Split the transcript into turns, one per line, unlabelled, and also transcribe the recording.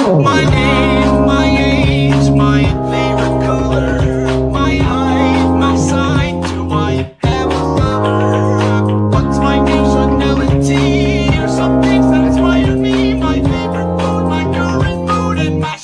My name, my age, my favorite color My height, my size, do I have a lover? What's my nationality? Or some things that inspire me My favorite food, my current mood, and my